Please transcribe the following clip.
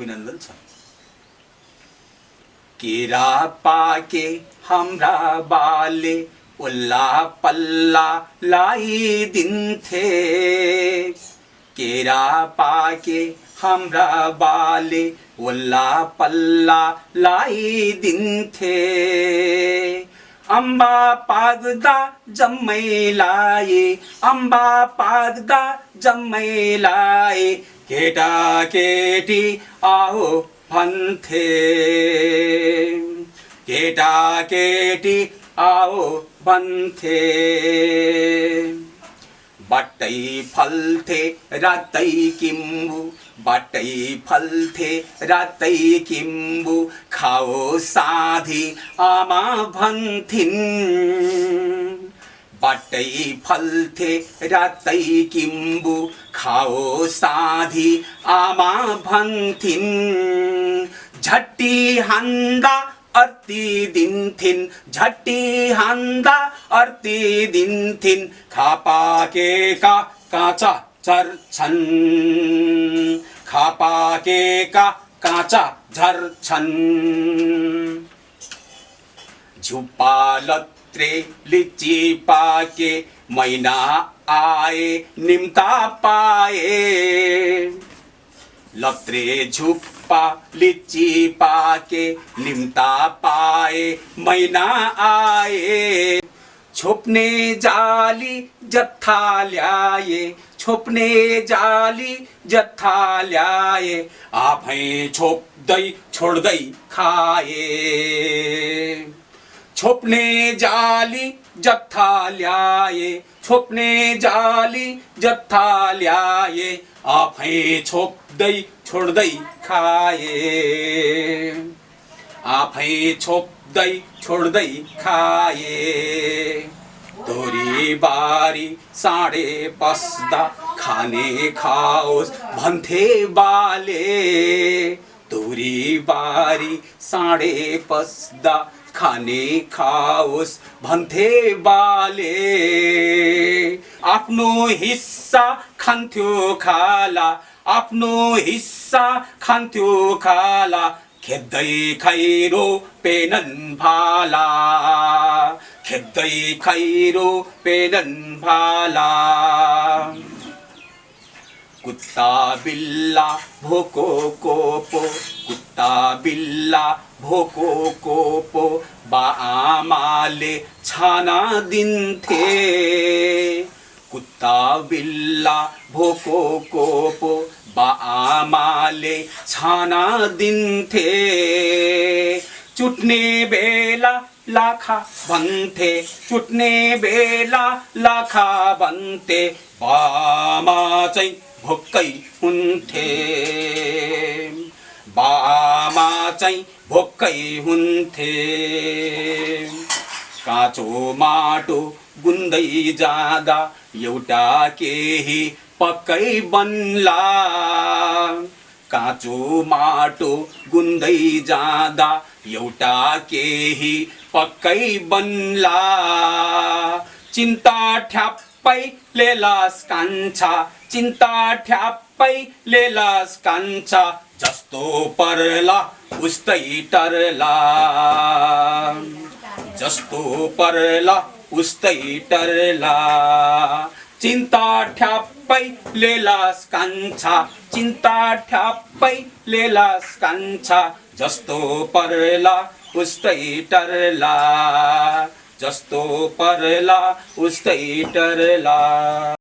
अभिनन्दन छ केरा पाके हाम्रा बाले उल्ला पल्ला लगाइदिन्थे केरा पाके हाम्रा बाले उल्ला पल्ला लगाइदिन्थे अम्बा पाग्दा जम्मै लाए अम्बा पाग्दा जम्मै लाए केटा केटी आओ भन्थे केटा केटी आओ भन्थे बाटै फल्थे रातै किम्बु बाटै फल्थे रातै किम्बु खाओ साधी आमा भन्थिन् बाटै फल्थे रातै किम्बु खाओ साधी आमा भन्थिन् झट्टी हान्दा अर्ती दिन्थिन् झट्टी हान्दा अर्ती दिन्थिन् खापाकेका काँचा झर्छन् खापाकेका काँचा झर्छन् झुप्पा लत्रे लिची पाके मैना आए निम्ता पाए लत्रे झुप्पा लिची पाके निम्ता पाए मैना आए छोप्ने जाली जत्था ल्याए छोप्ने जाली जत्था ल्याए आफै छोप्दै छोड्दै खाए छोप्ने जाली जत्था ल्याए। छोप्ने जाली जत्था ल्याए। आफै छोप्दै छोड्दै खाए। आफै छोप्दै छोड्दै खाए। तोरी बारी साँडे बस्दा खाने खाओस् भन्थे बाले। तोरी बारी साँडे पस्दा खाने खाओस् भन्थे बाले। आफ्नो हिस्सा खान्थ्यो खाला आफ्नो हिस्सा खान्थ्यो खाला खेद्दै खैरो पेनन भाला। खेद्दै खैरो पेनन भाला। कुत्ता बिल्ला भोको कोपो कुत्ता बिल्ला भोको कोपो बा आमाले छाना दिन्थे। कुत्ता बिल्ला भोको कोपो बा आमाले छाना दिन्थे। चुट्ने बेला लाखा भन्थे चुट्ने बेला लाखा भन्थे बामा चाहिँ भोक्कै हुन्थे। बामा चाहिँ भोक्कै हुन्थे। काँचो माटो गुन्दै जाँदा एउटा केही पक्कै बन्ला। काँचो माटो गुन्दै जाँदा एउटा केही पक्कै बन्ला। चिन्ता ठ्याप्पै लेलास कान्छा चिन्ता लेलास कान्छा जस्तो पर्ला उस्तै टर्ला। जस्तो पर्ला उस्तै टर्ला। चिन्ता ठ्याप्पै लेलास कान्छा चिन्ता लेलास कान्छा जस्तो पर्ला उस्तै टर्ला। जस्तो पर्ला उस्तै टर्ला।